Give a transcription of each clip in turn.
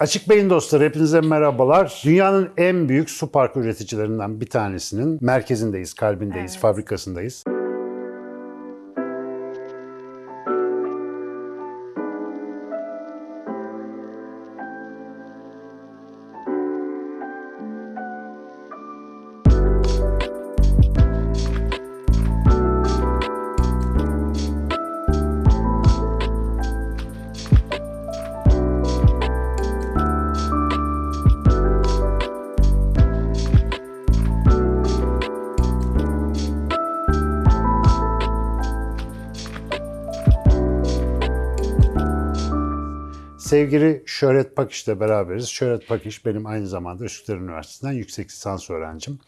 Açık Beyin dostları hepinize merhabalar. Dünyanın en büyük su park üreticilerinden bir tanesinin merkezindeyiz, kalbindeyiz, Evet. fabrikasındayız. Şöhret Pakiş'le beraberiz. Şöhret Pakiş benim aynı zamanda Üsküdar Üniversitesi'nden yüksek lisans öğrencim.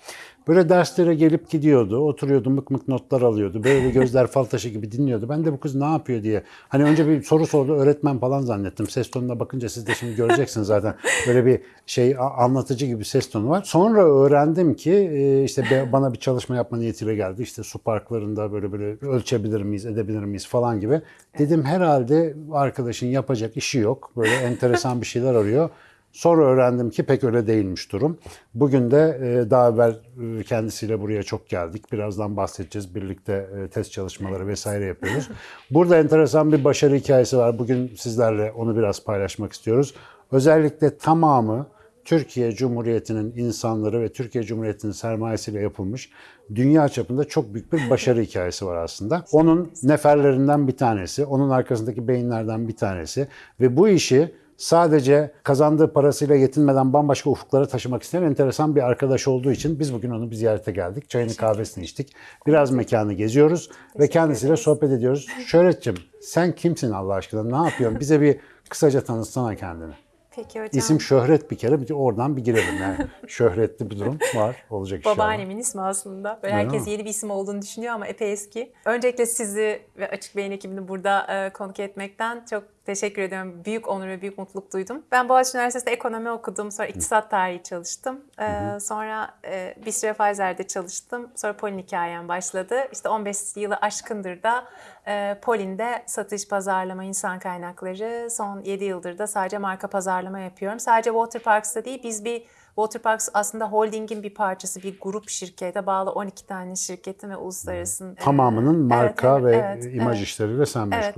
Böyle derslere gelip gidiyordu, oturuyordu, mık mık notlar alıyordu. Böyle gözler fal taşı gibi dinliyordu. Ben de bu kız ne yapıyor diye. Hani önce bir soru sordu, öğretmen falan zannettim. Ses tonuna bakınca siz de şimdi göreceksiniz zaten. Böyle bir şey anlatıcı gibi ses tonu var. Sonra öğrendim ki e, işte bana bir çalışma yapma niyetiyle geldi. İşte su parklarında böyle böyle ölçebilir miyiz, edebilir miyiz falan gibi. Dedim herhalde arkadaşın yapacak işi yok. Böyle enteresan bir şeyler arıyor. Sonra öğrendim ki pek öyle değilmiş durum. Bugün de e, daha evvel e, kendisiyle buraya çok geldik. Birazdan bahsedeceğiz. Birlikte e, test çalışmaları vesaire yapıyoruz. Burada enteresan bir başarı hikayesi var. Bugün sizlerle onu biraz paylaşmak istiyoruz. Özellikle tamamı Türkiye Cumhuriyeti'nin insanları ve Türkiye Cumhuriyeti'nin sermayesiyle yapılmış dünya çapında çok büyük bir başarı hikayesi var aslında. Onun neferlerinden bir tanesi, onun arkasındaki beyinlerden bir tanesi ve bu işi sadece kazandığı parasıyla yetinmeden bambaşka ufuklara taşımak isteyen enteresan bir arkadaş olduğu için biz bugün onu bir ziyarete geldik. Çayını kahvesini içtik. Biraz mekanı geziyoruz ve kendisiyle sohbet ediyoruz. Şöhretciğim sen kimsin Allah aşkına? Ne yapıyorsun? Bize bir kısaca tanıtsana kendini. Peki hocam. İsim şöhret bir kere bir de oradan bir girelim yani. Şöhretli bir durum var olacak inşallah. Babaannemin ismi aslında. Böyle Öyle herkes mi? yeni bir isim olduğunu düşünüyor ama epey eski. Öncelikle sizi ve Açık Beyin ekibini burada e, konuk etmekten çok teşekkür ediyorum. Büyük onur ve büyük mutluluk duydum. Ben Boğaziçi Üniversitesi'nde ekonomi okudum. Sonra iktisat tarihi çalıştım. E, sonra e, bir süre Pfizer'de çalıştım. Sonra Polin hikayem başladı. İşte 15 yılı aşkındır da e, Polin'de satış, pazarlama, insan kaynakları. Son 7 yıldır da sadece marka pazarlama yapıyorum. Sadece Waterparks'ta değil biz bir Waterparks aslında holdingin bir parçası, bir grup şirkete bağlı 12 tane şirketin ve uluslararası. Tamamının marka evet, ve evet, imaj evet. işleriyle sen Evet.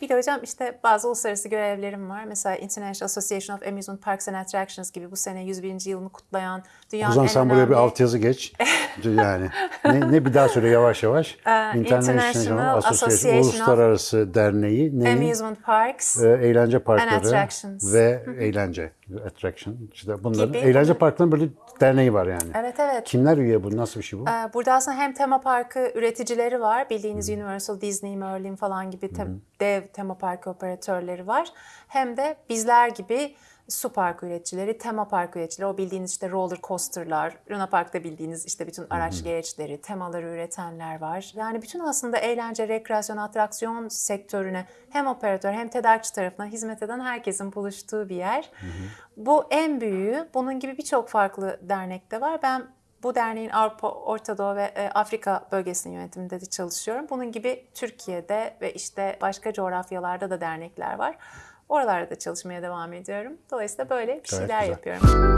Bir de hocam işte bazı uluslararası görevlerim var. Mesela International Association of Amusement Parks and Attractions gibi bu sene 101. yılını kutlayan O dünyanın zaman en sen buraya bir altyazı geç. yani ne, ne bir daha söyle yavaş yavaş. Ee, International Association of Uluslararası Derneği neyin? Amusement Parks. Ee, eğlence parkları attractions. ve eğlence attraction işte bunların Gibi. eğlence parklarının böyle derneği var yani. Evet evet. Kimler üye bu? Nasıl bir şey bu? Ee, Burada aslında hem tema parkı üreticileri var. Bildiğiniz Universal, Disney, Merlin falan gibi te- dev tema parkı operatörleri var. Hem de bizler gibi su park üreticileri, tema park üreticileri, o bildiğiniz işte roller coasterlar, Luna Park'ta bildiğiniz işte bütün araç gereçleri, temaları üretenler var. Yani bütün aslında eğlence, rekreasyon, atraksiyon sektörüne hem operatör hem tedarikçi tarafından hizmet eden herkesin buluştuğu bir yer. Bu en büyüğü. Bunun gibi birçok farklı dernek de var. Ben bu derneğin Avrupa, Orta Doğu ve e, Afrika bölgesinin yönetiminde de çalışıyorum. Bunun gibi Türkiye'de ve işte başka coğrafyalarda da dernekler var. Oralarda da çalışmaya devam ediyorum. Dolayısıyla böyle bir Gayet şeyler güzel. yapıyorum.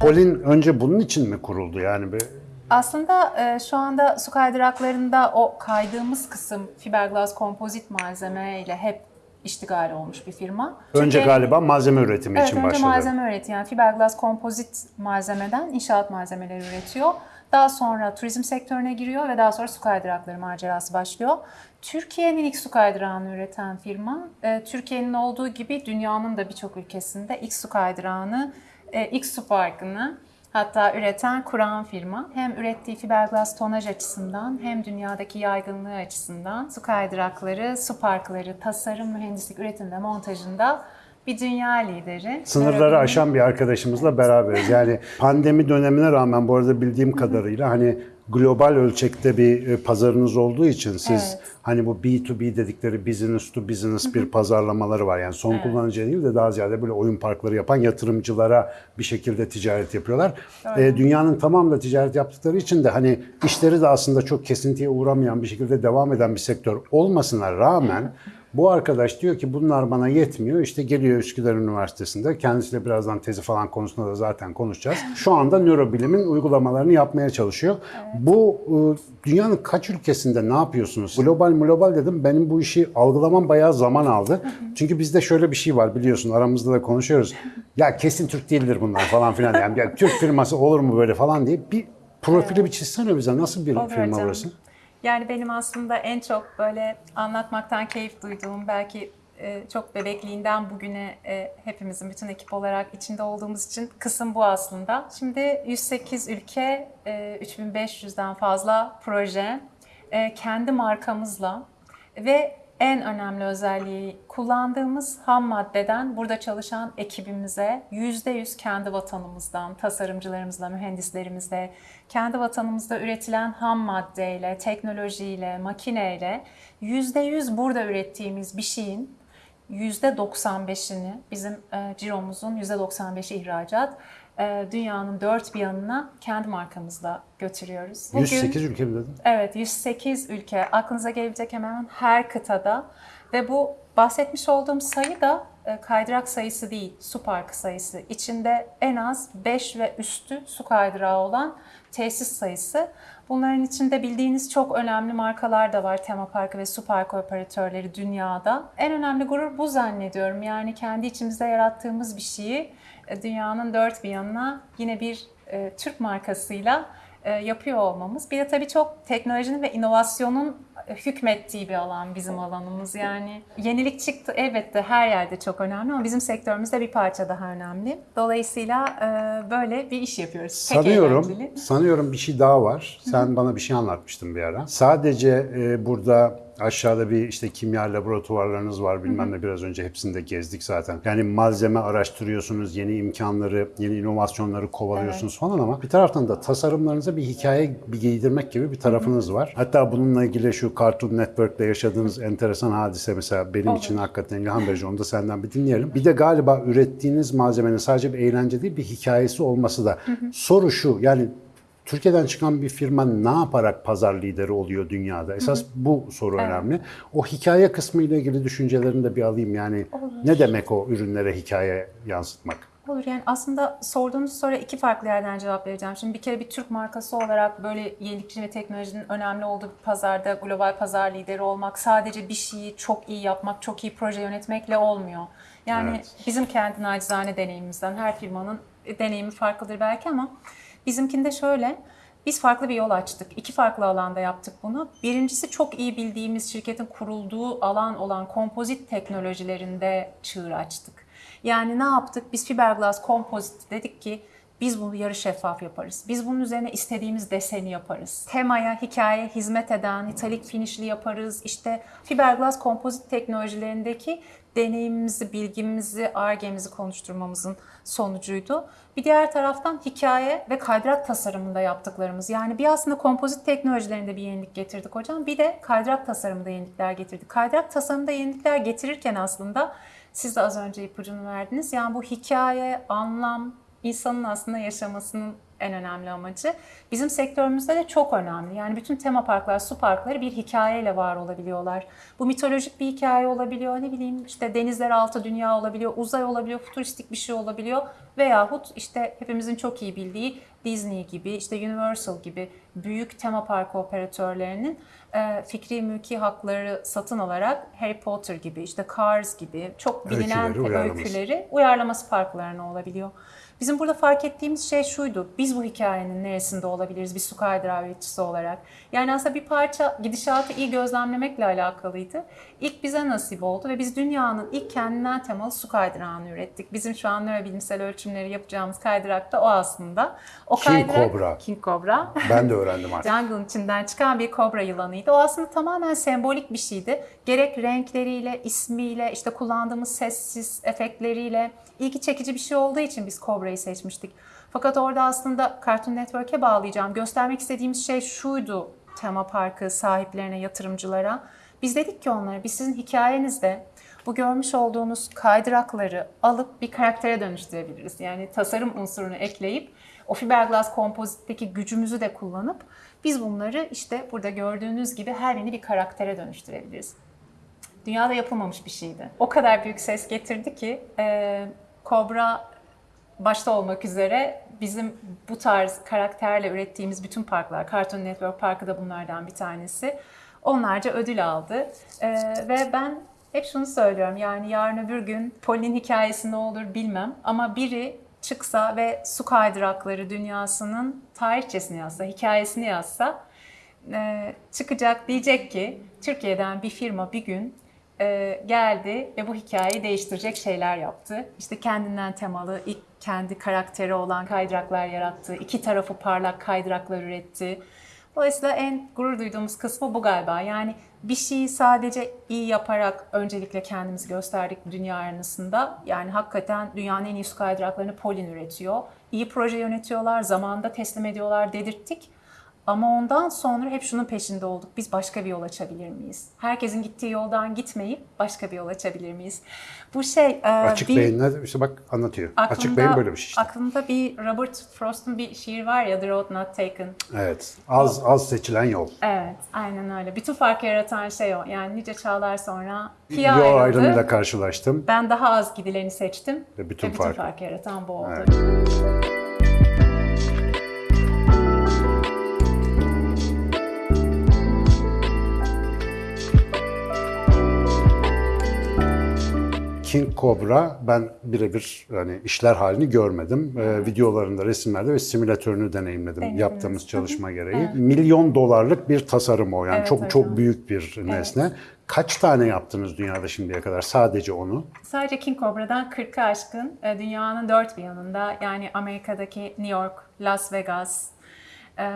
Polin önce bunun için mi kuruldu yani? Bir, Aslında e, şu anda su kaydıraklarında o kaydığımız kısım fiberglass kompozit malzeme ile hep iştigal olmuş bir firma. önce Türkiye'nin- galiba malzeme üretimi Evet, için önce başladı. malzeme üretiyor. Yani fiberglass kompozit malzemeden inşaat malzemeleri üretiyor. Daha sonra turizm sektörüne giriyor ve daha sonra su kaydırakları macerası başlıyor. Türkiye'nin ilk su kaydırağını üreten firma, e, Türkiye'nin olduğu gibi dünyanın da birçok ülkesinde ilk su kaydırağını, e, ilk su parkını hatta üreten, kuran firma. Hem ürettiği fiberglass tonaj açısından hem dünyadaki yaygınlığı açısından su kaydırakları, su parkları, tasarım, mühendislik, üretim ve montajında bir dünya lideri. Sınırları aşan bir arkadaşımızla beraberiz. Yani pandemi dönemine rağmen bu arada bildiğim kadarıyla hani global ölçekte bir e, pazarınız olduğu için siz Evet. hani bu B2B dedikleri business to business bir pazarlamaları var. Yani son kullanıcı değil de daha ziyade böyle oyun parkları yapan yatırımcılara bir şekilde ticaret yapıyorlar. E, dünyanın tamamıyla ticaret yaptıkları için de hani işleri de aslında çok kesintiye uğramayan bir şekilde devam eden bir sektör olmasına rağmen bu arkadaş diyor ki bunlar bana yetmiyor. İşte geliyor Üsküdar Üniversitesi'nde. Kendisiyle birazdan tezi falan konusunda da zaten konuşacağız. Şu anda nörobilimin uygulamalarını yapmaya çalışıyor. Bu e, dünyanın kaç ülkesinde ne yapıyorsunuz? Global global dedim. Benim bu işi algılamam bayağı zaman aldı. Çünkü bizde şöyle bir şey var biliyorsun aramızda da konuşuyoruz. Ya kesin Türk değildir bunlar falan filan. Yani ya Türk firması olur mu böyle falan diye bir profili bir çizsene bize. Nasıl bir Olur firma hocam. burası? Yani benim aslında en çok böyle anlatmaktan keyif duyduğum belki e, çok bebekliğinden bugüne e, hepimizin bütün ekip olarak içinde olduğumuz için kısım bu aslında. Şimdi 108 ülke, e, 3500'den fazla proje, e, kendi markamızla ve en önemli özelliği kullandığımız ham maddeden burada çalışan ekibimize %100 kendi vatanımızdan, tasarımcılarımızla, mühendislerimizle, kendi vatanımızda üretilen ham maddeyle, teknolojiyle, makineyle %100 burada ürettiğimiz bir şeyin %95'ini bizim e, ciromuzun %95'i ihracat dünyanın dört bir yanına kendi markamızla götürüyoruz. 108 ülke mi dedin? Evet, 108 ülke. Aklınıza gelebilecek hemen her kıtada. Ve bu bahsetmiş olduğum sayı da e, kaydırak sayısı değil, su parkı sayısı. İçinde en az 5 ve üstü su kaydırağı olan tesis sayısı. Bunların içinde bildiğiniz çok önemli markalar da var. Tema parkı ve su parkı operatörleri dünyada. En önemli gurur bu zannediyorum. Yani kendi içimizde yarattığımız bir şeyi dünyanın dört bir yanına yine bir e, Türk markasıyla e, yapıyor olmamız. Bir de tabii çok teknolojinin ve inovasyonun e, hükmettiği bir alan bizim alanımız. Yani yenilik çıktı elbette her yerde çok önemli ama bizim sektörümüzde bir parça daha önemli. Dolayısıyla e, böyle bir iş yapıyoruz. Sanıyorum, eğlenceli. sanıyorum bir şey daha var. Sen bana bir şey anlatmıştın bir ara. Sadece e, burada aşağıda bir işte kimya laboratuvarlarınız var bilmem ne biraz önce hepsini de gezdik zaten. Yani malzeme araştırıyorsunuz, yeni imkanları, yeni inovasyonları kovalıyorsunuz falan ama bir taraftan da tasarımlarınıza bir hikaye bir giydirmek gibi bir tarafınız var. Hatta bununla ilgili şu Cartoon Network'te yaşadığınız enteresan hadise mesela benim için hakikaten ilham verici. Onu da senden bir dinleyelim. Bir de galiba ürettiğiniz malzemenin sadece bir eğlence değil bir hikayesi olması da. Soru şu yani Türkiye'den çıkan bir firma ne yaparak pazar lideri oluyor dünyada? Esas bu soru önemli. O hikaye kısmı ile ilgili düşüncelerini de bir alayım. Yani ne demek o ürünlere hikaye yansıtmak? Olur yani aslında sorduğunuz soruya iki farklı yerden cevap vereceğim. Şimdi bir kere bir Türk markası olarak böyle yenilikçi ve teknolojinin önemli olduğu bir pazarda global pazar lideri olmak sadece bir şeyi çok iyi yapmak, çok iyi proje yönetmekle olmuyor. Yani Evet. bizim kendi nacizane deneyimimizden her firmanın deneyimi farklıdır belki ama bizimkinde şöyle biz farklı bir yol açtık. İki farklı alanda yaptık bunu. Birincisi çok iyi bildiğimiz şirketin kurulduğu alan olan kompozit teknolojilerinde çığır açtık. Yani ne yaptık? Biz fiberglass kompozit dedik ki biz bunu yarı şeffaf yaparız. Biz bunun üzerine istediğimiz deseni yaparız. Temaya, hikaye hizmet eden italik finishli yaparız. İşte fiberglass kompozit teknolojilerindeki deneyimimizi, bilgimizi, argemizi konuşturmamızın sonucuydu. Bir diğer taraftan hikaye ve kaydırak tasarımında yaptıklarımız. Yani bir aslında kompozit teknolojilerinde bir yenilik getirdik hocam. Bir de kaydırak tasarımında yenilikler getirdik. Kaydırak tasarımında yenilikler getirirken aslında siz de az önce ipucunu verdiniz. Yani bu hikaye, anlam, insanın aslında yaşamasının en önemli amacı. Bizim sektörümüzde de çok önemli. Yani bütün tema parklar, su parkları bir hikayeyle var olabiliyorlar. Bu mitolojik bir hikaye olabiliyor. Ne bileyim işte denizler altı dünya olabiliyor, uzay olabiliyor, futuristik bir şey olabiliyor. Veyahut işte hepimizin çok iyi bildiği Disney gibi, işte Universal gibi büyük tema parkı operatörlerinin e, fikri mülki hakları satın alarak Harry Potter gibi, işte Cars gibi çok bilinen Öyküleri uyarlaması. öyküleri uyarlaması parklarına olabiliyor. Bizim burada fark ettiğimiz şey şuydu. Biz bu hikayenin neresinde olabiliriz bir su kaydırağı üreticisi olarak? Yani aslında bir parça gidişatı iyi gözlemlemekle alakalıydı. İlk bize nasip oldu ve biz dünyanın ilk kendinden temalı su kaydırağını ürettik. Bizim şu an nörobilimsel ölçümleri yapacağımız kaydırak da o aslında. O King kaydırak- Cobra. King Cobra. Ben de öğrendim artık. Jungle'ın içinden çıkan bir kobra yılanıydı. O aslında tamamen sembolik bir şeydi. Gerek renkleriyle, ismiyle, işte kullandığımız sessiz efektleriyle ilgi çekici bir şey olduğu için biz kobrayı seçmiştik. Fakat orada aslında Cartoon Network'e bağlayacağım. Göstermek istediğimiz şey şuydu tema parkı sahiplerine, yatırımcılara. Biz dedik ki onlara, biz sizin hikayenizde bu görmüş olduğunuz kaydırakları alıp bir karaktere dönüştürebiliriz. Yani tasarım unsurunu ekleyip o fiberglass kompozitteki gücümüzü de kullanıp biz bunları işte burada gördüğünüz gibi her birini bir karaktere dönüştürebiliriz. Dünyada yapılmamış bir şeydi. O kadar büyük ses getirdi ki Cobra başta olmak üzere bizim bu tarz karakterle ürettiğimiz bütün parklar, Cartoon Network Parkı da bunlardan bir tanesi. Onlarca ödül aldı. E, ve ben hep şunu söylüyorum yani yarın öbür gün Polly'nin hikayesi ne olur bilmem ama biri çıksa ve su kaydırakları dünyasının tarihçesini yazsa, hikayesini yazsa e, çıkacak diyecek ki Türkiye'den bir firma bir gün e, geldi ve bu hikayeyi değiştirecek şeyler yaptı. İşte kendinden temalı, ilk kendi karakteri olan kaydıraklar yarattı. iki tarafı parlak kaydıraklar üretti. Dolayısıyla en gurur duyduğumuz kısmı bu galiba. Yani bir şeyi sadece iyi yaparak öncelikle kendimizi gösterdik dünya arenasında. Yani hakikaten dünyanın en iyi su kaydıraklarını Polin üretiyor. İyi proje yönetiyorlar, zamanında teslim ediyorlar dedirttik. Ama ondan sonra hep şunun peşinde olduk. Biz başka bir yol açabilir miyiz? Herkesin gittiği yoldan gitmeyip başka bir yol açabilir miyiz? Bu şey... e, Açık bir- beyinle işte bak anlatıyor. Açık aklımda- beyin böyle bir şey işte. Aklımda bir Robert Frost'un bir şiir var ya The Road Not Taken. Evet. Az az seçilen yol. Evet, aynen öyle. Bütün farkı yaratan şey o. Yani nice çağlar sonra Pia ayrıldı. ayrımıyla karşılaştım. Ben daha az gidileni seçtim. Ve bütün Ve bütün farkı. farkı yaratan bu oldu. Evet. King Cobra ben birebir hani işler halini görmedim. Ee, videolarında, resimlerde ve simülatörünü deneyimledim Denediniz. yaptığımız çalışma gereği. Milyon dolarlık bir tasarım o. Yani Evet çok hocam. çok büyük bir nesne. Kaç tane yaptınız dünyada şimdiye kadar sadece onu? Sadece King Cobra'dan 40'ı aşkın e, dünyanın dört bir yanında yani Amerika'daki New York, Las Vegas e,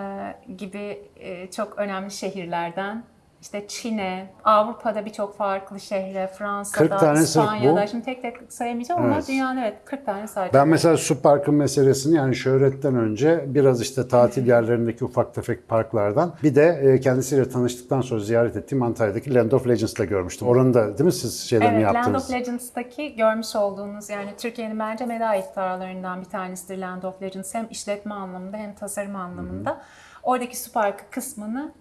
gibi e, çok önemli şehirlerden işte Çin'e, Avrupa'da birçok farklı şehre, 40 Fransa'da, İspanya'da, şimdi tek tek sayamayacağım ama Evet. dünyanın evet 40 tane sadece. Ben mesela su parkı meselesini yani şöhretten önce biraz işte tatil yerlerindeki ufak tefek parklardan bir de e, kendisiyle tanıştıktan sonra ziyaret ettiğim Antalya'daki Land of Legends'da görmüştüm. Oranın da değil mi siz şeylerini Evet, Land yaptınız? of Legends'taki görmüş olduğunuz yani Türkiye'nin bence meda iftarlarından bir tanesidir Land of Legends. Hem işletme anlamında hem tasarım anlamında. Oradaki su parkı kısmını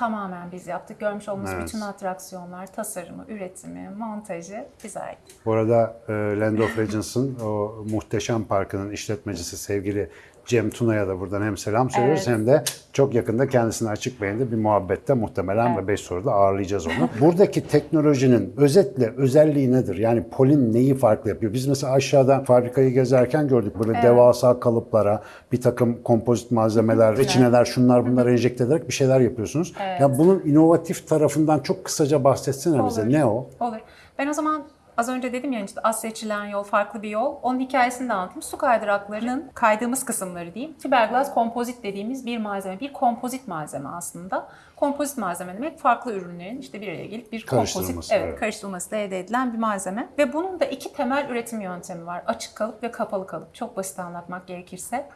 tamamen biz yaptık. Görmüş olduğunuz Evet. bütün atraksiyonlar, tasarımı, üretimi, montajı bize ait. Bu arada e, Land of Legends'ın o muhteşem parkının işletmecisi sevgili Cem Tuna'ya da buradan hem selam söylüyoruz Evet. hem de çok yakında kendisine açık beyinde bir muhabbette muhtemelen ve 5 soruda ağırlayacağız onu. Buradaki teknolojinin özetle özelliği nedir? Yani Polin neyi farklı yapıyor? Biz mesela aşağıda fabrikayı gezerken gördük böyle devasa kalıplara bir takım kompozit malzemeler, reçineler, şunlar bunlar enjekte ederek bir şeyler yapıyorsunuz. Ya bunun inovatif tarafından çok kısaca bahsetsene bize. Olur. Ne o? Olur. Ben o zaman az önce dedim ya işte az seçilen yol farklı bir yol. Onun hikayesini de anlatayım. Su kaydıraklarının kaydığımız kısımları diyeyim. Fiberglass kompozit dediğimiz bir malzeme. Bir kompozit malzeme aslında. Kompozit malzeme demek farklı ürünlerin işte bir araya gelip bir kompozit evet, evet. karıştırılması da elde edilen bir malzeme. Ve bunun da iki temel üretim yöntemi var. Açık kalıp ve kapalı kalıp. Çok basit anlatmak gerekirse.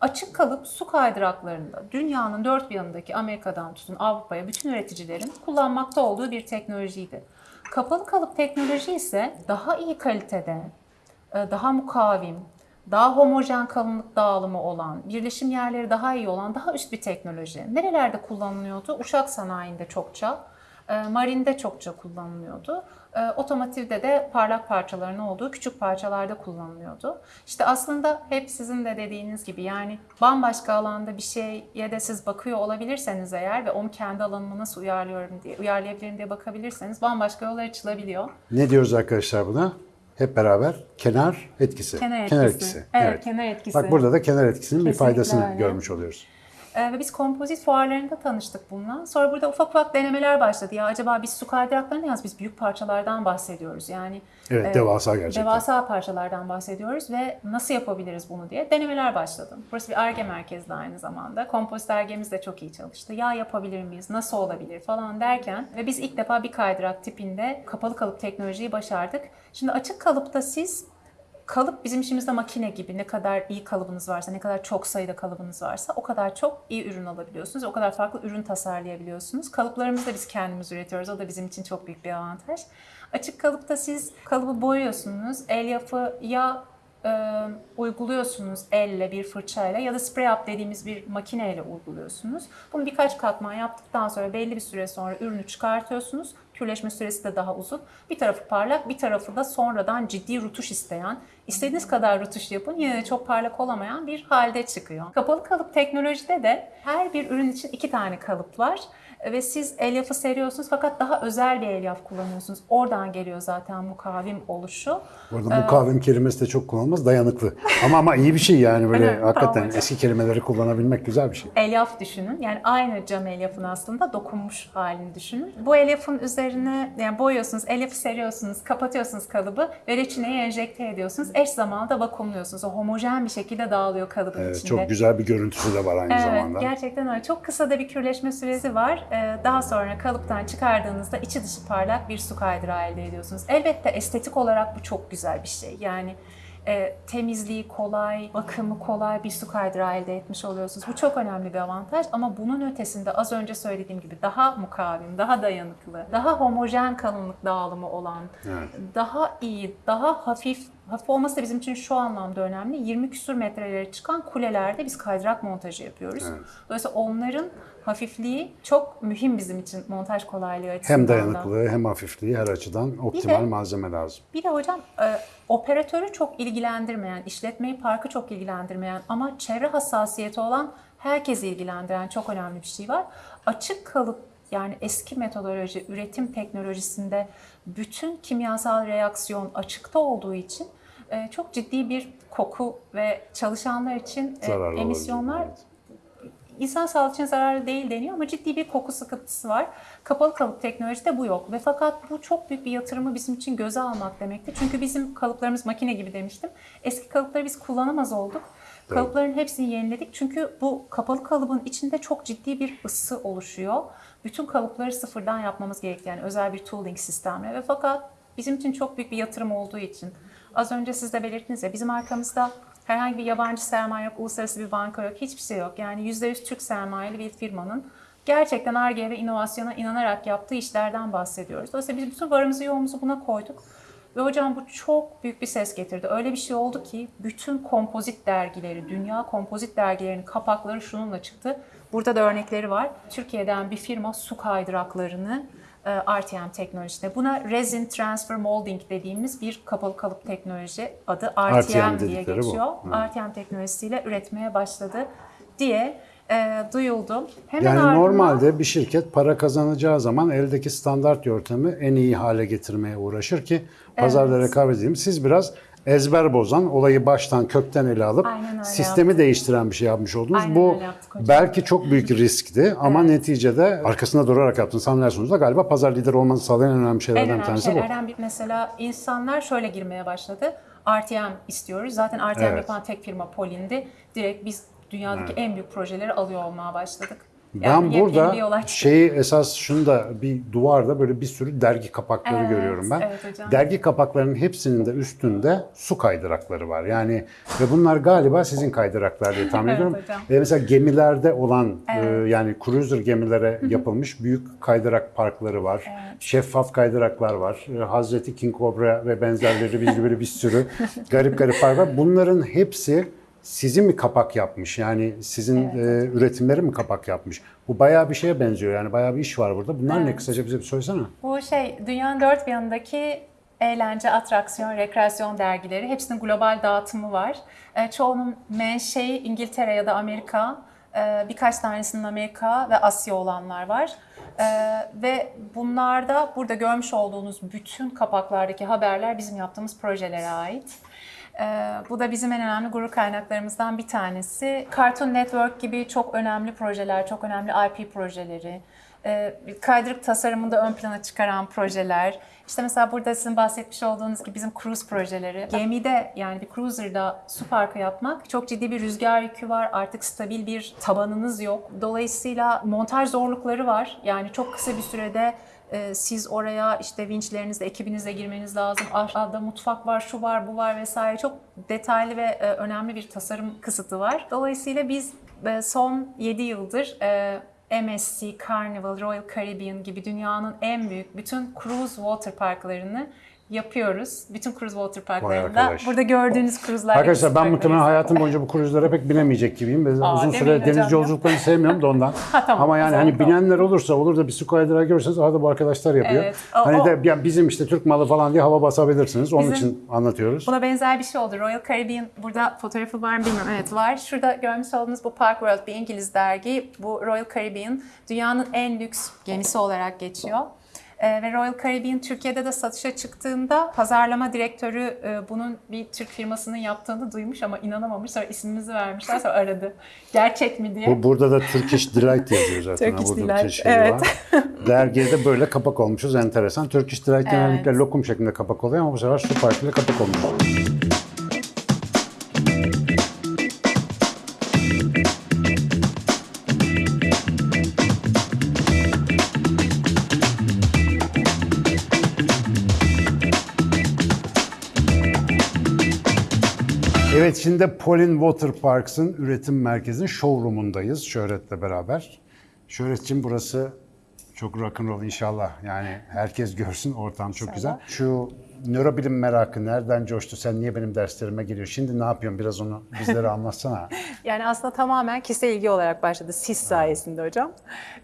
Açık kalıp su kaydıraklarında dünyanın dört bir yanındaki Amerika'dan tutun Avrupa'ya bütün üreticilerin kullanmakta olduğu bir teknolojiydi. Kapalı kalıp teknoloji ise daha iyi kalitede, e, daha mukavim, daha homojen kalınlık dağılımı olan, birleşim yerleri daha iyi olan daha üst bir teknoloji. Nerelerde kullanılıyordu? Uçak sanayinde çokça, e, marinde çokça kullanılıyordu. E, Otomotivde de parlak parçaların olduğu küçük parçalarda kullanılıyordu. İşte aslında hep sizin de dediğiniz gibi yani bambaşka alanda bir şeye de siz bakıyor olabilirseniz eğer ve onu kendi alanıma nasıl uyarlıyorum diye, uyarlayabilirim diye bakabilirseniz bambaşka yollar açılabiliyor. Ne diyoruz arkadaşlar buna? hep beraber kenar etkisi. Kenar etkisi. Evet, kenar etkisi. Bak burada da kenar etkisinin bir Kesinlikle faydasını öyle. görmüş oluyoruz. Ee, ve biz kompozit fuarlarında tanıştık bununla. Sonra burada ufak ufak denemeler başladı. Ya acaba biz su kaydıraklarını yalnız biz büyük parçalardan bahsediyoruz. Yani Evet, e, devasa gerçekten. devasa parçalardan bahsediyoruz ve nasıl yapabiliriz bunu diye denemeler başladı. Burası bir ARGE merkezli aynı zamanda. Kompozit ARGE'miz de çok iyi çalıştı. Ya yapabilir miyiz, nasıl olabilir falan derken ve biz ilk defa bir kaydırak tipinde kapalı kalıp teknolojiyi başardık. Şimdi açık kalıpta siz Kalıp bizim işimizde makine gibi. Ne kadar iyi kalıbınız varsa, ne kadar çok sayıda kalıbınız varsa o kadar çok iyi ürün alabiliyorsunuz. O kadar farklı ürün tasarlayabiliyorsunuz. Kalıplarımızı da biz kendimiz üretiyoruz. O da bizim için çok büyük bir avantaj. Açık kalıpta siz kalıbı boyuyorsunuz. Elyafı ya e, uyguluyorsunuz elle bir fırçayla ya da spray up dediğimiz bir makineyle uyguluyorsunuz. Bunu birkaç katman yaptıktan sonra belli bir süre sonra ürünü çıkartıyorsunuz. Kürleşme süresi de daha uzun. Bir tarafı parlak, bir tarafı da sonradan ciddi rutuş isteyen, istediğiniz kadar rutuş yapın yine de çok parlak olamayan bir halde çıkıyor. Kapalı kalıp teknolojide de her bir ürün için iki tane kalıp var ve siz elyafı seriyorsunuz fakat daha özel bir elyaf kullanıyorsunuz. Oradan geliyor zaten mukavim oluşu. Bu arada mukavim kelimesi de çok kullanılmaz, dayanıklı. Ama ama iyi bir şey yani böyle Evet, hakikaten tamam. eski kelimeleri kullanabilmek güzel bir şey. elyaf düşünün. Yani aynı cam elyafın aslında dokunmuş halini düşünün. Bu elyafın üzerine yani boyuyorsunuz, elyafı seriyorsunuz, kapatıyorsunuz kalıbı ve reçineyi enjekte ediyorsunuz. Eş zamanlı vakumluyorsunuz. O homojen bir şekilde dağılıyor kalıbın Evet, içinde. çok güzel bir görüntüsü de var aynı Evet, zamanda. gerçekten öyle. Çok kısa da bir kürleşme süresi var. Ee, Daha sonra kalıptan çıkardığınızda içi dışı parlak bir su kaydırağı elde ediyorsunuz. Elbette estetik olarak bu çok güzel bir şey. Yani e, temizliği kolay, bakımı kolay bir su kaydırağı elde etmiş oluyorsunuz. Bu çok önemli bir avantaj ama bunun ötesinde az önce söylediğim gibi daha mukavim, daha dayanıklı, daha homojen kalınlık dağılımı olan, daha iyi, daha hafif, hafif olması da bizim için şu anlamda önemli. 20 küsur metrelere çıkan kulelerde biz kaydırak montajı yapıyoruz. Dolayısıyla onların hafifliği çok mühim bizim için montaj kolaylığı açısından. Hem da. dayanıklılığı hem hafifliği her açıdan optimal de- malzeme lazım. Bir de hocam e, operatörü çok ilgilendirmeyen, işletmeyi parkı çok ilgilendirmeyen ama çevre hassasiyeti olan herkesi ilgilendiren çok önemli bir şey var. Açık kalıp yani eski metodoloji, üretim teknolojisinde bütün kimyasal reaksiyon açıkta olduğu için e, çok ciddi bir koku ve çalışanlar için e, Zararlı olabilir, emisyonlar evet. İnsan sağlığı için zararlı değil deniyor ama ciddi bir koku sıkıntısı var. Kapalı kalıp teknolojide bu yok ve fakat bu çok büyük bir yatırımı bizim için göze almak demektir. Çünkü bizim kalıplarımız makine gibi demiştim. Eski kalıpları biz kullanamaz olduk. Kalıpların hepsini yeniledik çünkü bu kapalı kalıbın içinde çok ciddi bir ısı oluşuyor. Bütün kalıpları sıfırdan yapmamız gerekti yani özel bir tooling sistemle ve fakat bizim için çok büyük bir yatırım olduğu için az önce siz de belirttiniz ya bizim arkamızda herhangi bir yabancı sermaye yok, uluslararası bir banka yok, hiçbir şey yok. Yani %100 Türk sermayeli bir firmanın gerçekten Ar-Ge ve inovasyona inanarak yaptığı işlerden bahsediyoruz. Dolayısıyla biz bütün varımızı yoğumuzu buna koyduk. Ve hocam bu çok büyük bir ses getirdi. Öyle bir şey oldu ki bütün kompozit dergileri, dünya kompozit dergilerinin kapakları şununla çıktı. Burada da örnekleri var. Türkiye'den bir firma su kaydıraklarını RTM teknolojisinde. Buna Resin Transfer Molding dediğimiz bir kapalı kalıp teknoloji adı RTM, RTM diye dedikleri bu. geçiyor. RTM teknolojisiyle üretmeye başladı diye e, duyuldu. Hemen Yani ardından- normalde bir şirket para kazanacağı zaman eldeki standart yöntemi en iyi hale getirmeye uğraşır ki pazarda rekabet edeyim. Siz biraz ezber bozan, olayı baştan kökten ele alıp sistemi değiştiren bir şey yapmış oldunuz. Aynen Bu yaptık belki çok büyük riskti ama neticede arkasında durarak yaptığınız hamleler sonucunda galiba pazar lideri olmanızı sağlayan en önemli En şeylerden bir önemli tanesi bu. şeylerden bir mesela insanlar şöyle girmeye başladı. RTM istiyoruz. Zaten RTM Evet. yapan tek firma Polin'di. Direkt biz dünyadaki en büyük projeleri alıyor olmaya başladık. Ben yepyeni burada şeyi esas şunu da bir duvarda böyle bir sürü dergi kapakları Evet, görüyorum ben. evet hocam. Dergi kapaklarının hepsinin de üstünde su kaydırakları var. Yani ve bunlar galiba sizin kaydıraklar diye tahmin Evet ediyorum. hocam. Ve mesela gemilerde olan e, yani cruiser gemilere yapılmış büyük kaydırak parkları var. Şeffaf kaydıraklar var. E, Hazreti King Cobra ve benzerleri bir böyle bir sürü garip garip park var. Bunların hepsi sizin mi kapak yapmış? Yani sizin e, üretimleri mi kapak yapmış? Bu bayağı bir şeye benziyor. Yani bayağı bir iş var burada. Bunlar ne? Kısaca bize bir söylesene. Bu şey dünyanın dört bir yanındaki eğlence, atraksiyon, rekreasyon dergileri hepsinin global dağıtımı var. E, çoğunun menşei İngiltere ya da Amerika. E, birkaç tanesinin Amerika ve Asya olanlar var. Ee, ve bunlarda burada görmüş olduğunuz bütün kapaklardaki haberler bizim yaptığımız projelere ait. Ee, bu da bizim en önemli gurur kaynaklarımızdan bir tanesi. Cartoon Network gibi çok önemli projeler, çok önemli IP projeleri, e, kaydırık tasarımında ön plana çıkaran projeler. İşte mesela burada sizin bahsetmiş olduğunuz gibi bizim cruise projeleri. Gemide yani bir cruiser'da su parkı yapmak çok ciddi bir rüzgar yükü var. Artık stabil bir tabanınız yok. Dolayısıyla montaj zorlukları var. Yani çok kısa bir sürede e, siz oraya işte vinçlerinizle, ekibinizle girmeniz lazım. Aşağıda mutfak var, şu var, bu var vesaire. Çok detaylı ve e, önemli bir tasarım kısıtı var. Dolayısıyla biz e, son 7 yıldır e, MSC, Carnival, Royal Caribbean gibi dünyanın en büyük bütün cruise water parklarını yapıyoruz. Bütün cruise water parklarında. Burada gördüğünüz cruise'lar. Arkadaşlar ben muhtemelen hayatım boyunca bu kruzlara pek binemeyecek gibiyim. Ve Aa, uzun süre deniz yolculuklarını sevmiyorum da ondan. tamam, Ama yani hani tamam. binenler olursa olur da bir su kaydırağı görürseniz arada bu arkadaşlar yapıyor. Evet, o- hani o- de ya bizim işte Türk malı falan diye hava basabilirsiniz. Onun Bizim- için anlatıyoruz. Buna benzer bir şey oldu. Royal Caribbean, burada fotoğrafı var mı bilmiyorum. Evet var. Şurada görmüş olduğunuz bu Park World bir İngiliz dergi. Bu Royal Caribbean dünyanın en lüks gemisi olarak geçiyor. Ee, ve Royal Caribbean Türkiye'de de satışa çıktığında pazarlama direktörü e, bunun bir Türk firmasının yaptığını duymuş ama inanamamış. Sonra ismimizi vermişler sonra aradı. Gerçek mi diye. Bu, burada da Turkish Delight yazıyor zaten. Turkish burada Delight, şey evet. var. Dergiye de böyle kapak olmuşuz. Enteresan. Turkish Delight genellikle lokum şeklinde kapak oluyor ama bu sefer su parkıyla kapak olmuş. Evet şimdi Polin Water Parks'ın üretim merkezinin showroom'undayız Şöhret'le beraber. Şöhret'cim burası çok rock'n'roll inşallah. Yani herkes görsün ortam çok güzel. Şu nörobilim merakı nereden coştu? Sen niye benim derslerime geliyorsun? Şimdi ne yapıyorsun? Biraz onu bizlere anlatsana. Yani aslında tamamen kişisel ilgi olarak başladı. Siz sayesinde hocam.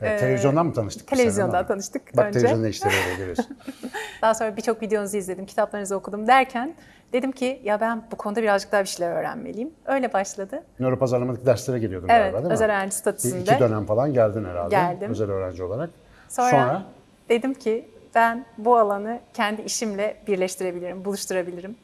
Evet, televizyondan mı tanıştık? televizyondan tanıştık Bak önce. televizyonda işleri öyle görüyorsun. Daha sonra birçok videonuzu izledim, kitaplarınızı okudum derken dedim ki ya ben bu konuda birazcık daha bir şeyler öğrenmeliyim. Öyle başladı. Nöro pazarlamadaki derslere geliyordun Evet, galiba değil mi? özel öğrenci statüsünde. İki dönem falan geldin herhalde. Geldim. Özel öğrenci olarak. Sonra, Sonra dedim ki ben bu alanı kendi işimle birleştirebilirim, buluşturabilirim.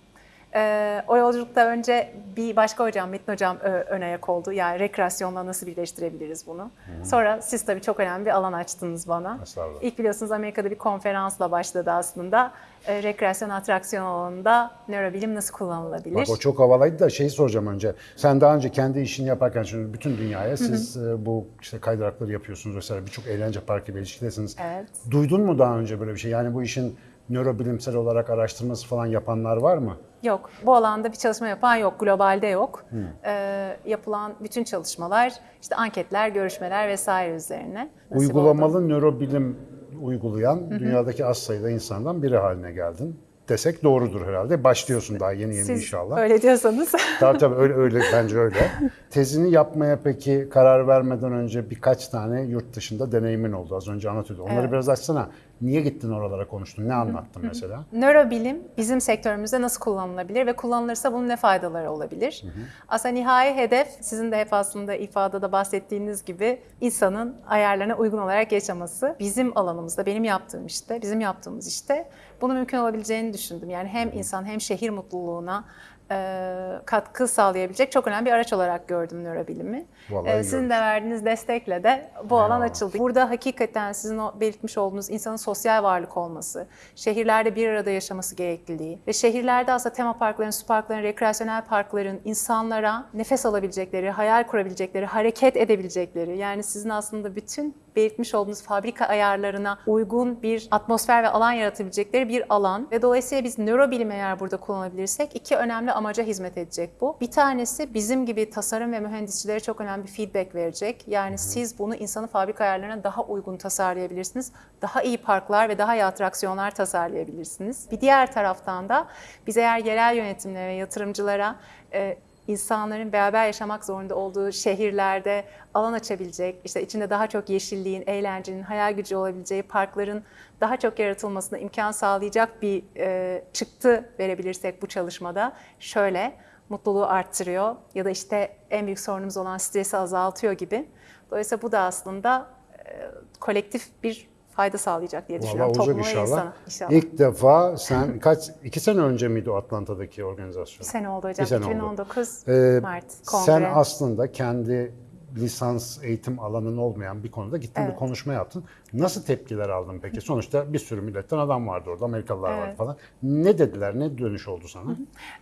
Ee, o yolculukta önce bir başka hocam, Metin hocam ö- ön ayak oldu. Yani rekreasyonla nasıl birleştirebiliriz bunu? Sonra siz tabii çok önemli bir alan açtınız bana. Estağfurullah. İlk biliyorsunuz Amerika'da bir konferansla başladı aslında. Ee, rekreasyon atraksiyon alanında nörobilim nasıl kullanılabilir? Bak o çok havalıydı da şeyi soracağım önce. Sen daha önce kendi işini yaparken şimdi bütün dünyaya siz e, bu işte kaydırakları yapıyorsunuz vesaire birçok eğlence parkı ilişkidesiniz. Evet. Duydun mu daha önce böyle bir şey? Yani bu işin nörobilimsel olarak araştırması falan yapanlar var mı? Yok. Bu alanda bir çalışma yapan yok. Globalde yok. Hmm. Ee, yapılan bütün çalışmalar, işte anketler, görüşmeler vesaire üzerine. nasip oldu. Uygulamalı nörobilim uygulayan dünyadaki az sayıda insandan biri haline geldin. Desek doğrudur herhalde. Başlıyorsun daha yeni yeni Siz inşallah. öyle diyorsanız. Tabii tabii öyle, öyle bence öyle. Tezini yapmaya peki karar vermeden önce birkaç tane yurt dışında deneyimin oldu. Az önce anlatıyordun. Onları Evet. biraz açsana. Niye gittin oralara konuştun? Ne anlattın mesela? Nörobilim bizim sektörümüzde nasıl kullanılabilir ve kullanılırsa bunun ne faydaları olabilir? Aslında nihai hedef sizin de hep aslında ifadede bahsettiğiniz gibi insanın ayarlarına uygun olarak yaşaması. Bizim alanımızda, benim yaptığım işte, bizim yaptığımız işte bunu mümkün olabileceğini düşündüm. Yani hem insan hem şehir mutluluğuna katkı sağlayabilecek çok önemli bir araç olarak gördüm nörobilimi. Vallahi E, sizin de verdiğiniz destekle de bu alan açıldı. Burada hakikaten sizin o belirtmiş olduğunuz insanın sosyal varlık olması, şehirlerde bir arada yaşaması gerekliliği ve şehirlerde aslında tema parkların, su parkların, rekreasyonel parkların insanlara nefes alabilecekleri, hayal kurabilecekleri, hareket edebilecekleri yani sizin aslında bütün belirtmiş olduğunuz fabrika ayarlarına uygun bir atmosfer ve alan yaratabilecekleri bir alan ve dolayısıyla biz nörobilim eğer burada kullanabilirsek iki önemli amaca hizmet edecek bu. Bir tanesi bizim gibi tasarım ve mühendisçilere çok önemli bir feedback verecek. Yani siz bunu insanın fabrika ayarlarına daha uygun tasarlayabilirsiniz. Daha iyi parklar ve daha iyi atraksiyonlar tasarlayabilirsiniz. Bir diğer taraftan da biz eğer yerel yönetimlere ve yatırımcılara e, insanların beraber yaşamak zorunda olduğu şehirlerde alan açabilecek, işte içinde daha çok yeşilliğin, eğlencenin, hayal gücü olabileceği parkların daha çok yaratılmasına imkan sağlayacak bir e, çıktı verebilirsek bu çalışmada şöyle mutluluğu arttırıyor ya da işte en büyük sorunumuz olan stresi azaltıyor gibi. Dolayısıyla bu da aslında e, kolektif bir fayda sağlayacak diye Vallahi düşünüyorum olacak topluma inşallah. insana. İnşallah. İlk defa sen kaç iki sene önce miydi o Atlanta'daki organizasyon? Bir sene oldu hocam. Bir sene oldu. 2019 Ee, Mart kongre. Sen aslında kendi lisans eğitim alanın olmayan bir konuda gittin bir Evet. konuşma yaptın. Nasıl tepkiler aldın peki? Sonuçta bir sürü milletten adam vardı orada, Amerikalılar vardı Evet. falan. Ne dediler, ne dönüş oldu sana?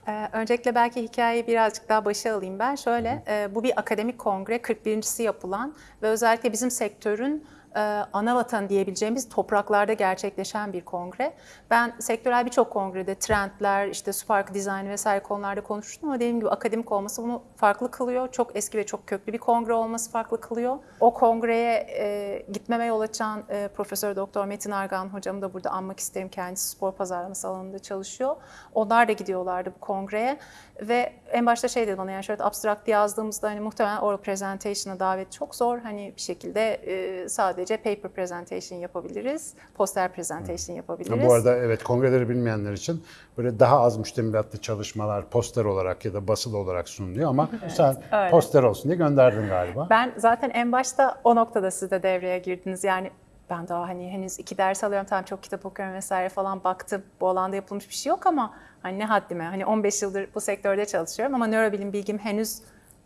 Ee, öncelikle belki hikayeyi birazcık daha başa alayım ben. Şöyle, e, bu bir akademik kongre, 41.si yapılan ve özellikle bizim sektörün e, ana vatan diyebileceğimiz topraklarda gerçekleşen bir kongre. Ben sektörel birçok kongrede trendler, işte Spark Design vesaire konularda konuştum ama dediğim gibi akademik olması bunu farklı kılıyor. Çok eski ve çok köklü bir kongre olması farklı kılıyor. O kongreye e, gitmeme yol açan e, Profesör Doktor Metin Argan hocamı da burada anmak isterim. Kendisi spor pazarlaması alanında çalışıyor. Onlar da gidiyorlardı bu kongreye ve en başta şey dedi bana yani şöyle abstract yazdığımızda hani muhtemelen oral presentation'a davet çok zor. Hani bir şekilde e, sadece paper presentation yapabiliriz, poster presentation yapabiliriz. Bu arada evet kongreleri bilmeyenler için böyle daha az müştemilatlı çalışmalar poster olarak ya da basılı olarak sunuluyor ama sen öyle. poster olsun diye gönderdin galiba. Ben zaten en başta o noktada siz de devreye girdiniz. Yani ben daha hani henüz iki ders alıyorum tamam çok kitap okuyorum vesaire falan baktım. Bu alanda yapılmış bir şey yok ama hani ne haddime. Hani 15 yıldır bu sektörde çalışıyorum ama nörobilim bilgim henüz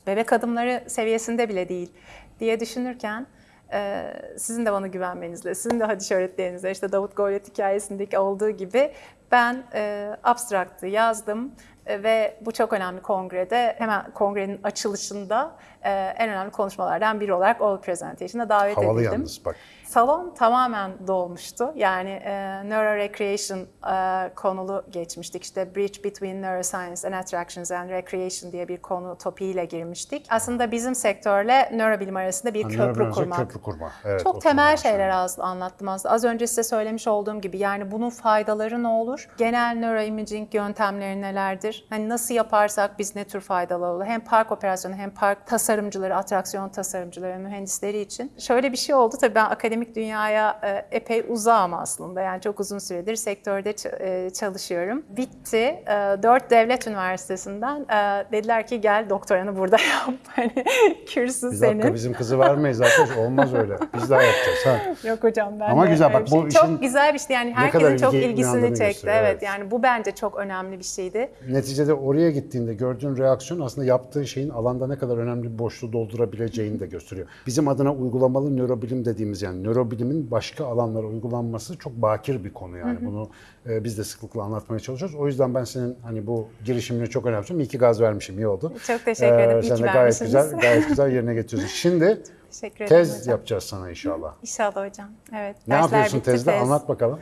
bebek adımları seviyesinde bile değil diye düşünürken e, sizin de bana güvenmenizle, sizin de hadiş öğretlerinizle işte Davut Goliath hikayesindeki olduğu gibi ben e, abstraktı yazdım ve bu çok önemli kongrede hemen kongrenin açılışında e, en önemli konuşmalardan biri olarak All Presentation'a davet Havalı edildim. yalnız bak. Salon tamamen dolmuştu. Yani e, Neuro Recreation e, konulu geçmiştik. İşte Bridge Between Neuroscience and Attractions and Recreation diye bir konu topiğiyle girmiştik. Aslında bizim sektörle nörobilim arasında bir Hani köprü kurmak. Köprü kurma. Evet, Çok temel şeyler az anlattım aslında. Az önce size söylemiş olduğum gibi yani bunun faydaları ne olur? Genel neuroimaging yöntemleri nelerdir? Hani nasıl yaparsak biz ne tür faydalı olur? Hem park operasyonu hem park tasarımcıları, atraksiyon tasarımcıları, mühendisleri için. Şöyle bir şey oldu tabii ben akademik dünyaya e, epey uzağım aslında. Yani çok uzun süredir sektörde e, çalışıyorum. Bitti. E, Dört devlet üniversitesinden dediler ki gel doktoranı burada yap. Hani kürsü Bir senin. dakika bizim kızı vermeyiz arkadaş. Olmaz öyle. Biz daha yapacağız. Ha. Yok hocam ben Ama güzel, bak şey- bu işin Çok güzel bir şey yani herkesin çok ilgi ilgisini çekti. Evet evet. yani bu bence çok önemli bir şeydi. Neticede oraya gittiğinde gördüğün reaksiyon aslında yaptığın şeyin alanda ne kadar önemli bir boşluğu doldurabileceğini de gösteriyor. Bizim adına uygulamalı nörobilim dediğimiz yani nörobilimin başka alanlara uygulanması çok bakir bir konu yani. Bunu e, biz de sıklıkla anlatmaya çalışıyoruz. O yüzden ben senin hani bu girişimini çok önemsiyorum. İyi ki gaz vermişim, iyi oldu. Çok teşekkür ederim. İyi sen de gayet vermişsiniz. güzel, gayet güzel yerine getiriyorsun. Şimdi Teşekkür ederim tez hocam. yapacağız sana inşallah. İnşallah hocam. Evet. Ne yapıyorsun bitti, tezde? tez. Anlat bakalım.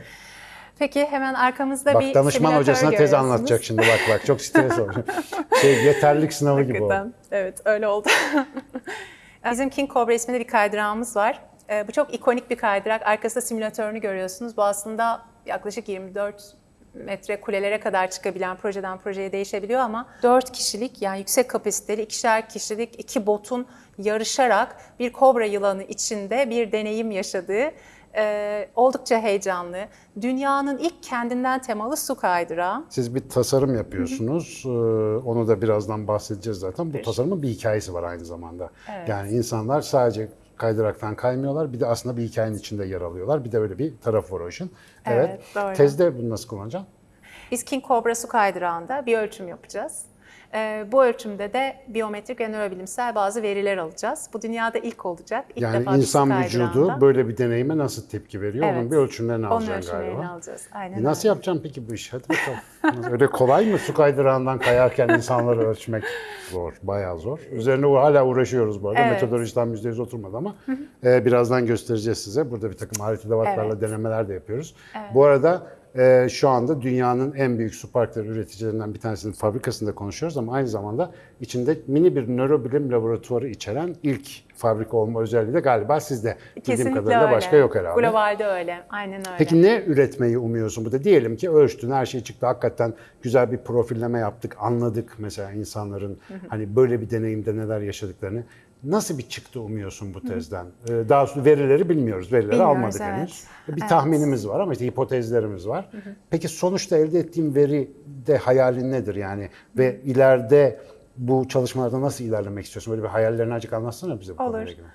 Peki hemen arkamızda Bak bir danışman hocasına tez anlatacak şimdi bak bak çok stres oldu. Şey yeterlik sınavı gibi oldu. Evet öyle oldu. Bizim King Cobra isminde bir kaydırağımız var. Ee, Bu çok ikonik bir kaydırak. Arkasında simülatörünü görüyorsunuz. Bu aslında yaklaşık 24 metre kulelere kadar çıkabilen projeden projeye değişebiliyor ama 4 kişilik yani yüksek kapasiteli ikişer kişilik iki botun yarışarak bir kobra yılanı içinde bir deneyim yaşadığı e, oldukça heyecanlı. Dünyanın ilk kendinden temalı su kaydırağı. Siz bir tasarım yapıyorsunuz. Ee, Onu da birazdan bahsedeceğiz zaten. Bu tasarımın bir hikayesi var aynı zamanda. Yani insanlar sadece kaydıraktan kaymıyorlar. Bir de aslında bir hikayenin içinde yer alıyorlar. Bir de öyle bir tarafı var o işin. Evet. Evet, doğru. Tezde bunu nasıl kullanacaksın? Biz King Cobra su kaydırağında bir ölçüm yapacağız. Ee, bu ölçümde de biyometrik ve nörobilimsel bazı veriler alacağız. Bu dünyada ilk olacak. İlk Yani defa insan vücudu böyle bir deneyime nasıl tepki veriyor? Onun Evet. bir ölçümlerini onun alacaksın ölçümlerini galiba. alacağız. Aynen E nasıl öyle. yapacaksın peki bu işi? Hadi bakalım. Öyle kolay mı su kaydırağından kayarken insanları ölçmek? Zor, bayağı zor. Üzerine hala uğraşıyoruz bu arada. Evet. Metodoloji tam %100 oturmadı ama e, birazdan göstereceğiz size. Burada bir takım edevatlarla Evet. denemeler de yapıyoruz. Bu arada e, şu anda dünyanın en büyük su parkları üreticilerinden bir tanesinin fabrikasında konuşuyoruz ama aynı zamanda içinde mini bir nörobilim laboratuvarı içeren ilk fabrika olma özelliği de galiba sizde. Bildiğim Kesinlikle kadarıyla öyle. başka yok herhalde. Globalde öyle. Aynen öyle. Peki ne üretmeyi umuyorsun burada? Diyelim ki ölçtün, her şey çıktı. Hakikaten güzel bir profilleme yaptık, anladık mesela insanların hani böyle bir deneyimde neler yaşadıklarını. Nasıl bir çıktı umuyorsun bu tezden? Ee, Daha doğrusu verileri bilmiyoruz, verileri Bilmiyoruz, almadık evet. henüz. Bir Evet. tahminimiz var ama işte hipotezlerimiz var. Peki sonuçta elde ettiğim veri de hayalin nedir yani? Ve ileride bu çalışmalarda nasıl ilerlemek istiyorsun? Böyle bir hayallerini azıcık anlatsana bize bu Olur. konuyla ilgili.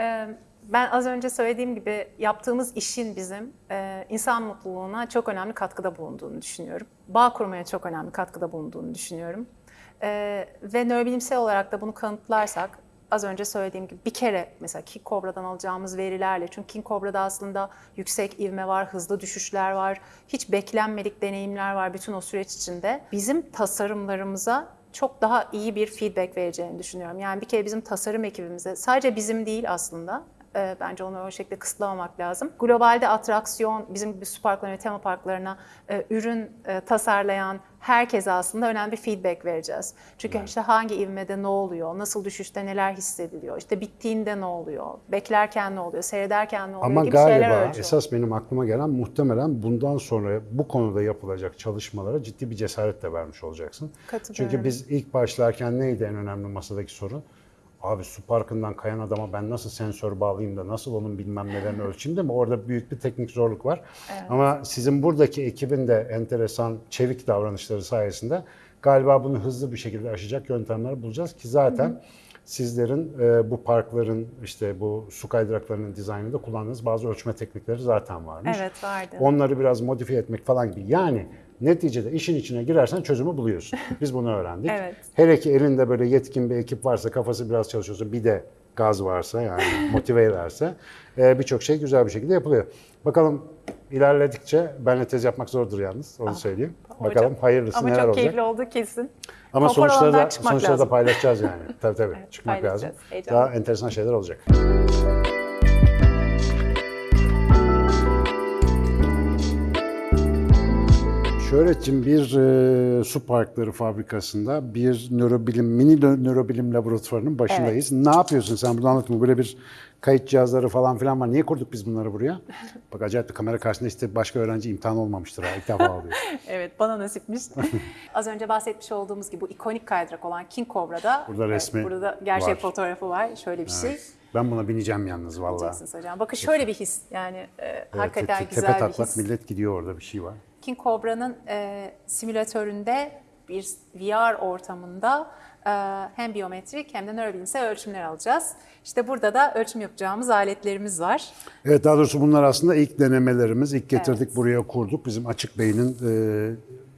Ee, Ben az önce söylediğim gibi yaptığımız işin bizim e, insan mutluluğuna çok önemli katkıda bulunduğunu düşünüyorum. Bağ kurmaya çok önemli katkıda bulunduğunu düşünüyorum. E, ve nörobilimsel olarak da bunu kanıtlarsak az önce söylediğim gibi bir kere mesela King Cobra'dan alacağımız verilerle çünkü King Cobra'da aslında yüksek ivme var, hızlı düşüşler var, hiç beklenmedik deneyimler var bütün o süreç içinde. Bizim tasarımlarımıza çok daha iyi bir feedback vereceğini düşünüyorum. Yani bir kere bizim tasarım ekibimize, sadece bizim değil aslında, e, bence onu o şekilde kısıtlamamak lazım. Globalde atraksiyon, bizim gibi su parklarına ve tema parklarına e, ürün e, tasarlayan herkese aslında önemli bir feedback vereceğiz. Çünkü işte hangi ivmede ne oluyor, nasıl düşüşte neler hissediliyor, işte bittiğinde ne oluyor, beklerken ne oluyor, seyrederken ne oluyor Ama gibi şeyler galiba ölçüyor. esas benim aklıma gelen muhtemelen bundan sonra bu konuda yapılacak çalışmalara ciddi bir cesaret de vermiş olacaksın. Çünkü biz ilk başlarken neydi en önemli masadaki soru? Abi su parkından kayan adama ben nasıl sensör bağlayayım da nasıl onun bilmem nelerini ölçeyim değil mi? Orada büyük bir teknik zorluk var. Ama sizin buradaki ekibin de enteresan, çevik davranışları sayesinde galiba bunu hızlı bir şekilde aşacak yöntemler bulacağız ki zaten sizlerin e, bu parkların işte bu su kaydıraklarının dizaynında kullandığınız bazı ölçme teknikleri zaten varmış. Evet vardı. Onları biraz modifiye etmek falan gibi. Yani neticede işin içine girersen çözümü buluyorsun. Biz bunu öğrendik. Evet. Hele ki elinde böyle yetkin bir ekip varsa, kafası biraz çalışıyorsa, bir de gaz varsa yani motive ederse e, birçok şey güzel bir şekilde yapılıyor. Bakalım ilerledikçe benle tez yapmak zordur yalnız onu söyleyeyim. Bakalım hayırlısı Ama neler çok olacak. keyifli oldu kesin. Ama Konfor sonuçları da, sonuçları da lazım. paylaşacağız yani. tabii tabii çıkmak lazım. Daha enteresan şeyler olacak. Şöhretciğim bir e, su parkları fabrikasında bir nörobilim, mini nö- nörobilim laboratuvarının başındayız. Ne yapıyorsun sen burada anlatma. Böyle bir kayıt cihazları falan filan var. Niye kurduk biz bunları buraya? Bak acayip bir kamera karşısında işte başka öğrenci imtihan olmamıştır ha. İlk defa oluyor. Evet bana nasipmiş. Az önce bahsetmiş olduğumuz gibi bu ikonik kaydırak olan King Cobra'da Burada resmi burada da gerçek var. fotoğrafı var. Şöyle bir şey. Ben buna bineceğim yalnız vallahi. Diyeceksiniz hocam. Bakın şöyle bir his. Yani e, hakikaten te- güzel tepe bir taklak his. millet gidiyor orada bir şey var. King Cobra'nın e, simülatöründe bir VR ortamında e, hem biyometrik hem de nörobilimsel ölçümler alacağız. İşte burada da ölçüm yapacağımız aletlerimiz var. Evet daha doğrusu bunlar aslında ilk denemelerimiz. İlk getirdik Evet. buraya kurduk. Bizim Açık Bey'in e,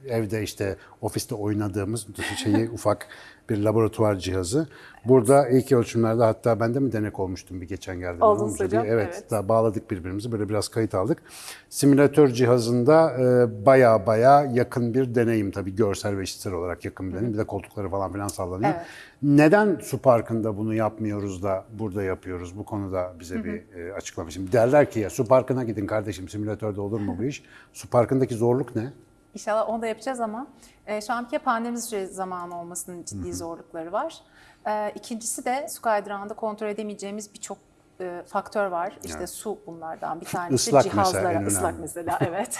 evde işte ofiste oynadığımız şeyi ufak bir laboratuvar cihazı. Burada ilk ölçümlerde hatta ben de mi denek olmuştum bir geçen geldiğimde. Oldunuz hocam. Evet, evet. daha bağladık birbirimizi böyle biraz kayıt aldık. Simülatör cihazında e, baya baya yakın bir deneyim tabii görsel ve işitsel olarak yakın bir deneyim. Bir de koltukları falan filan sallanıyor. Evet. Neden su parkında bunu yapmıyoruz da burada yapıyoruz? Bu konuda bize bir e, açıklama. Şimdi derler ki ya su parkına gidin kardeşim simülatörde olur mu bu iş? Su parkındaki zorluk ne? İnşallah onu da yapacağız ama e, şu an bir kere pandemi zamanı olmasının ciddi zorlukları var. E, ikincisi de su kaydırağında kontrol edemeyeceğimiz birçok e, faktör var. İşte su bunlardan bir tanesi. Islak mesela, Cihazlara, ıslak önemli. mesela evet.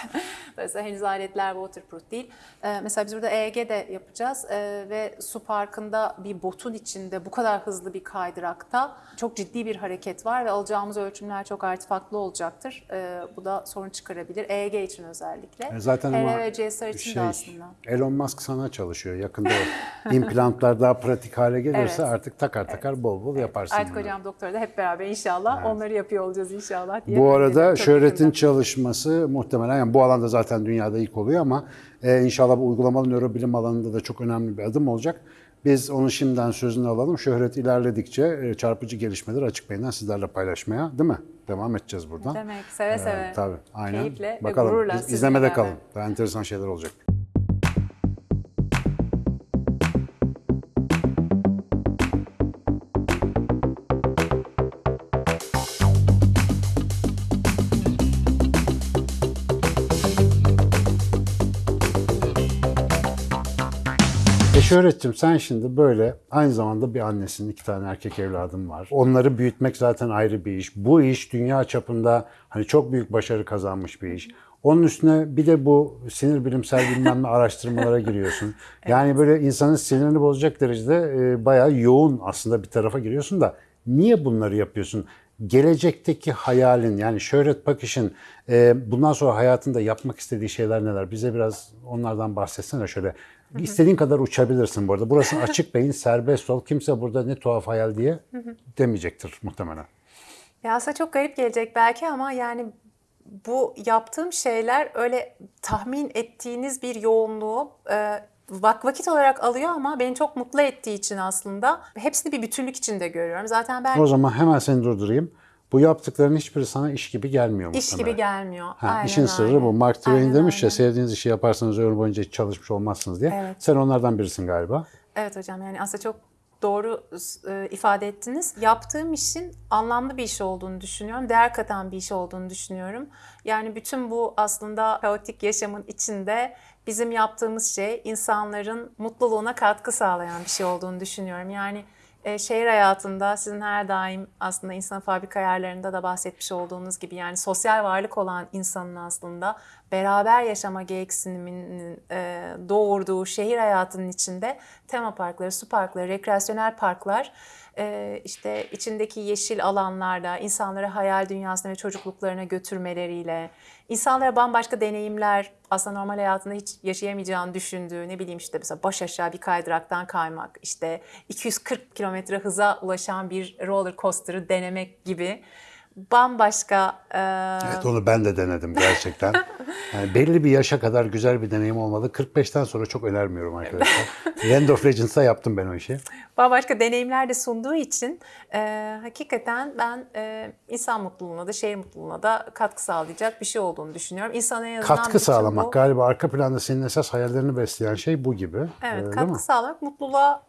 Dolayısıyla henüz aletler waterproof değil. E, mesela biz burada EEG de yapacağız e, ve su parkında bir botun içinde bu kadar hızlı bir kaydırakta çok ciddi bir hareket var ve alacağımız ölçümler çok artefaktlı olacaktır. E, bu da sorun çıkarabilir. EEG için özellikle. E, Zaten HRV ve CSR için şey, de aslında. Elon Musk sana çalışıyor. Yakında implantlar daha pratik hale gelirse Evet. artık takar takar bol bol yaparsın. Artık bunları. hocam doktora da hep beraber inşallah onları yapıyor olacağız inşallah diye. Bu arada şöhretin çalışması muhtemelen yani bu alanda zaten dünyada ilk oluyor ama e, inşallah bu uygulamalı nörobilim alanında da çok önemli bir adım olacak. Biz onun şimdiden sözünü alalım. Şöhret ilerledikçe e, çarpıcı gelişmeleri açık beyinden sizlerle paylaşmaya değil mi? Devam edeceğiz buradan. Demek seve seve. Ee, tabii aynen. Keyifle Bakalım. ve gururla izlemede kalın. Daha enteresan şeyler olacak. E Şöhretciğim sen şimdi böyle aynı zamanda bir annesin, iki tane erkek evladım var. Onları büyütmek zaten ayrı bir iş. Bu iş dünya çapında hani çok büyük başarı kazanmış bir iş. Onun üstüne bir de bu sinir bilimsel bilmem ne araştırmalara giriyorsun. Yani böyle insanın sinirini bozacak derecede e, bayağı yoğun aslında bir tarafa giriyorsun da niye bunları yapıyorsun? Gelecekteki hayalin yani Şöhret Pakiş'in e, bundan sonra hayatında yapmak istediği şeyler neler? Bize biraz onlardan bahsetsene şöyle. İstediğin kadar uçabilirsin bu arada. Burası açık beyin, serbest ol. Kimse burada ne tuhaf hayal diye demeyecektir muhtemelen. Ya aslında çok garip gelecek belki ama yani bu yaptığım şeyler öyle tahmin ettiğiniz bir yoğunluğu e, vak vakit olarak alıyor ama beni çok mutlu ettiği için aslında hepsini bir bütünlük içinde görüyorum. Zaten ben O zaman hemen seni durdurayım. Bu yaptıkların hiçbiri sana iş gibi gelmiyor iş muhtemelen. gibi gelmiyor. Ha, Aynen işin sırrı öyle. bu. Mark Twain Aynen demiş ya sevdiğiniz işi yaparsanız ömür boyunca hiç çalışmış olmazsınız diye. Evet. Sen onlardan birisin galiba. Evet hocam yani aslında çok doğru e, ifade ettiniz. Yaptığım işin anlamlı bir iş olduğunu düşünüyorum. Değer katan bir iş olduğunu düşünüyorum. Yani bütün bu aslında kaotik yaşamın içinde bizim yaptığımız şey insanların mutluluğuna katkı sağlayan bir şey olduğunu düşünüyorum. Yani e, şehir hayatında sizin her daim aslında insan fabrika ayarlarında da bahsetmiş olduğunuz gibi yani sosyal varlık olan insanın aslında beraber yaşama gereksiniminin e, doğurduğu şehir hayatının içinde tema parkları, su parkları, rekreasyonel parklar e, işte içindeki yeşil alanlarda insanları hayal dünyasına ve çocukluklarına götürmeleriyle insanlara bambaşka deneyimler aslında normal hayatında hiç yaşayamayacağını düşündüğü ne bileyim işte mesela baş aşağı bir kaydıraktan kaymak işte 240 kilometre hıza ulaşan bir roller coaster'ı denemek gibi bambaşka e, Evet onu ben de denedim gerçekten. Yani belli bir yaşa kadar güzel bir deneyim olmalı. 45'ten sonra çok önermiyorum arkadaşlar. Land of Legends'ta yaptım ben o işi. bambaşka deneyimler de sunduğu için e, hakikaten ben e, insan mutluluğuna da şehir mutluluğuna da katkı sağlayacak bir şey olduğunu düşünüyorum. İnsan en azından Katkı sağlamak bu- galiba arka planda senin esas hayallerini besleyen şey bu gibi. Ee, Evet, değil mi? katkı sağlamak, mutluluğa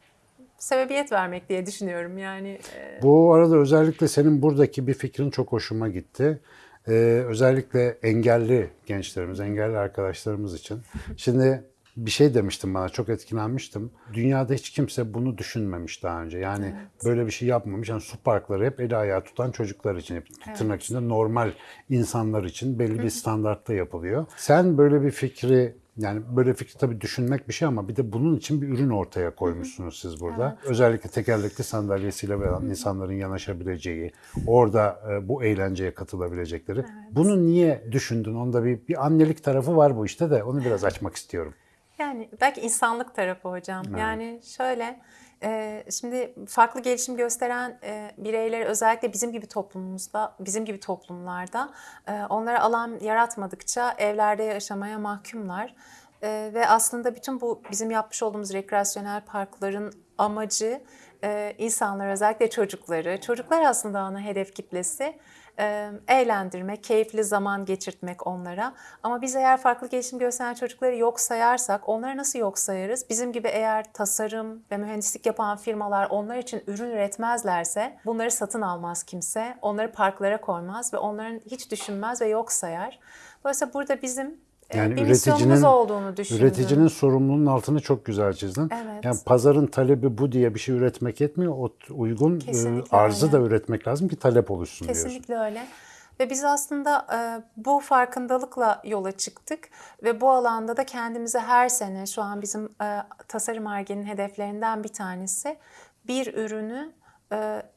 sebebiyet vermek diye düşünüyorum. Yani e, Bu arada özellikle senin buradaki bir fikrin çok hoşuma gitti. Ee, özellikle engelli gençlerimiz, engelli arkadaşlarımız için. Şimdi bir şey demiştim bana, çok etkilenmiştim. Dünyada hiç kimse bunu düşünmemiş daha önce. Yani böyle bir şey yapmamış. Yani su parkları hep eli ayağı tutan çocuklar için, hep tırnak içinde normal insanlar için belli bir standartta yapılıyor. Sen böyle bir fikri yani böyle fikri tabii düşünmek bir şey ama bir de bunun için bir ürün ortaya koymuşsunuz siz burada. Özellikle tekerlekli sandalyesiyle veren insanların yanaşabileceği, orada e, bu eğlenceye katılabilecekleri. Bunu niye düşündün? Onda bir, bir annelik tarafı var bu işte de onu biraz açmak istiyorum. Yani belki insanlık tarafı hocam. Yani şöyle, şimdi farklı gelişim gösteren bireyleri özellikle bizim gibi toplumumuzda, bizim gibi toplumlarda onlara alan yaratmadıkça evlerde yaşamaya mahkumlar. Ve aslında bütün bu bizim yapmış olduğumuz rekreasyonel parkların amacı insanlar özellikle çocukları, çocuklar aslında ana hedef kitlesi eğlendirmek, keyifli zaman geçirtmek onlara. Ama biz eğer farklı gelişim gösteren çocukları yok sayarsak, onları nasıl yok sayarız? Bizim gibi eğer tasarım ve mühendislik yapan firmalar onlar için ürün üretmezlerse bunları satın almaz kimse, onları parklara koymaz ve onların hiç düşünmez ve yok sayar. Dolayısıyla burada bizim Yani bir üreticinin olduğunu düşündüm. üreticinin sorumluluğunun altını çok güzel çizdin. Evet. Yani pazarın talebi bu diye bir şey üretmek yetmiyor. O uygun e, Kesinlikle arzı öyle. da üretmek lazım ki talep oluşsun diyorsun. Kesinlikle öyle. Ve biz aslında e, bu farkındalıkla yola çıktık ve bu alanda da kendimize her sene şu an bizim e, tasarım Arge'nin hedeflerinden bir tanesi bir ürünü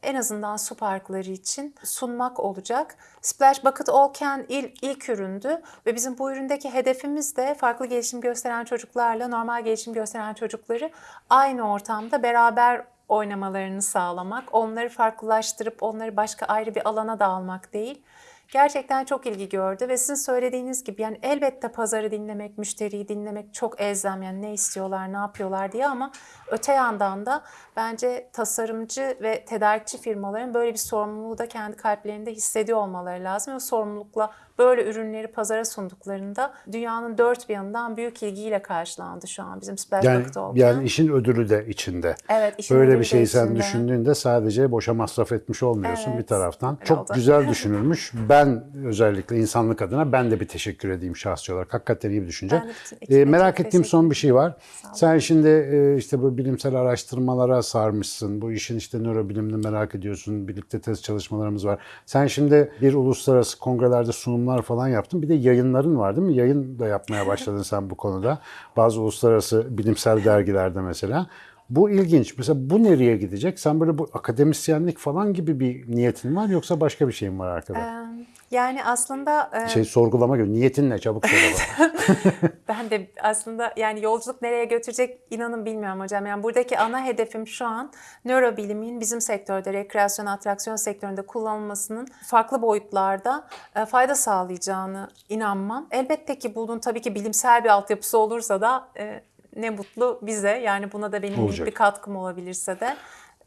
en azından su parkları için sunmak olacak. Splash Bucket Can ilk, ilk üründü ve bizim bu üründeki hedefimiz de farklı gelişim gösteren çocuklarla normal gelişim gösteren çocukları aynı ortamda beraber oynamalarını sağlamak, onları farklılaştırıp onları başka ayrı bir alana da almak değil. Gerçekten çok ilgi gördü ve sizin söylediğiniz gibi yani elbette pazarı dinlemek, müşteriyi dinlemek çok elzem yani ne istiyorlar, ne yapıyorlar diye ama öte yandan da bence tasarımcı ve tedarikçi firmaların böyle bir sorumluluğu da kendi kalplerinde hissediyor olmaları lazım. Ve sorumlulukla böyle ürünleri pazara sunduklarında dünyanın dört bir yanından büyük ilgiyle karşılandı şu an bizim Splash Yani, All yani işin ödülü de içinde. Evet, işin Böyle bir de şeyi sen içinde. düşündüğünde sadece boşa masraf etmiş olmuyorsun Evet, bir taraftan. Çok oldu. güzel düşünülmüş. Ben özellikle insanlık adına ben de bir teşekkür edeyim şahsi olarak. Hakikaten iyi bir düşünce. Ben de Ee, merak ettiğim son bir şey var. Sen şimdi e, işte bu bilimsel araştırmalara sarmışsın. Bu işin işte nörobilimini merak ediyorsun. Birlikte tez çalışmalarımız var. Sen şimdi bir uluslararası kongrelerde sunumlar falan yaptın. Bir de yayınların var değil mi? Yayın da yapmaya başladın sen bu konuda. Bazı uluslararası bilimsel dergilerde mesela. Bu ilginç. Mesela bu nereye gidecek? Sen böyle bu akademisyenlik falan gibi bir niyetin var yoksa başka bir şeyin var arkada? Ee, Yani aslında e, Şey sorgulama gibi. Niyetin ne? Çabuk söyle bana. ben de aslında yani yolculuk nereye götürecek inanın bilmiyorum hocam. Yani buradaki ana hedefim şu an nörobilimin bizim sektörde, rekreasyon, atraksiyon sektöründe kullanılmasının farklı boyutlarda fayda sağlayacağını inanmam. Elbette ki bunun tabii ki bilimsel bir altyapısı olursa da e, ne mutlu bize. Yani buna da benim Olacak. bir katkım olabilirse de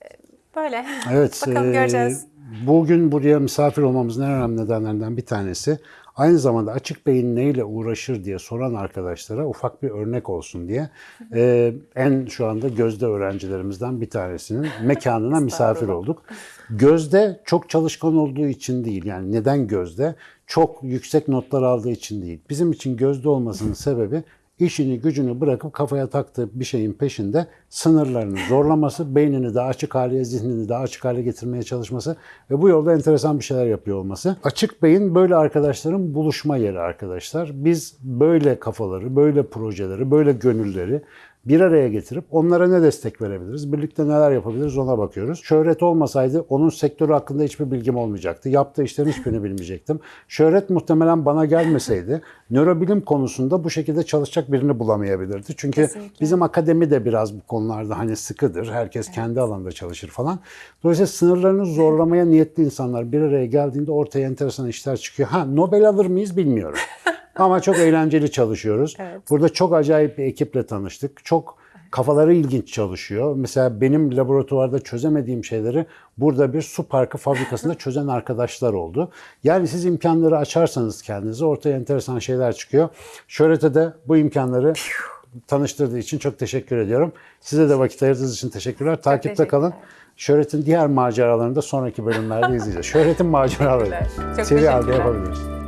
e, böyle. Evet. Bakalım e, göreceğiz. Bugün buraya misafir olmamızın en önemli nedenlerinden bir tanesi aynı zamanda açık beyin neyle uğraşır diye soran arkadaşlara ufak bir örnek olsun diye e, en şu anda Gözde öğrencilerimizden bir tanesinin mekanına misafir olduk. Gözde çok çalışkan olduğu için değil yani neden Gözde? Çok yüksek notlar aldığı için değil. Bizim için Gözde olmasının sebebi işini gücünü bırakıp kafaya taktığı bir şeyin peşinde sınırlarını zorlaması, beynini daha açık hale, zihnini daha açık hale getirmeye çalışması ve bu yolda enteresan bir şeyler yapıyor olması. Açık beyin böyle arkadaşların buluşma yeri arkadaşlar. Biz böyle kafaları, böyle projeleri, böyle gönülleri bir araya getirip onlara ne destek verebiliriz? Birlikte neler yapabiliriz ona bakıyoruz. Şöhret olmasaydı onun sektörü hakkında hiçbir bilgim olmayacaktı. Yaptığı işlerin hiçbirini bilmeyecektim. Şöhret muhtemelen bana gelmeseydi nörobilim konusunda bu şekilde çalışacak birini bulamayabilirdi. Çünkü Kesinlikle. bizim akademi de biraz bu konularda hani sıkıdır. Herkes kendi alanında çalışır falan. Dolayısıyla sınırlarını zorlamaya niyetli insanlar bir araya geldiğinde ortaya enteresan işler çıkıyor. Ha Nobel alır mıyız bilmiyorum. Ama çok eğlenceli çalışıyoruz. Evet. Burada çok acayip bir ekiple tanıştık. Çok kafaları ilginç çalışıyor. Mesela benim laboratuvarda çözemediğim şeyleri burada bir su parkı fabrikasında çözen arkadaşlar oldu. Yani siz imkanları açarsanız kendinize ortaya enteresan şeyler çıkıyor. Şöhrete de bu imkanları tanıştırdığı için çok teşekkür ediyorum. Size de vakit ayırdığınız için teşekkürler. Takipte teşekkürler. kalın. Şöhret'in diğer maceralarını da sonraki bölümlerde izleyeceğiz. Şöhret'in maceraları. Çok Seri halde yapabiliriz.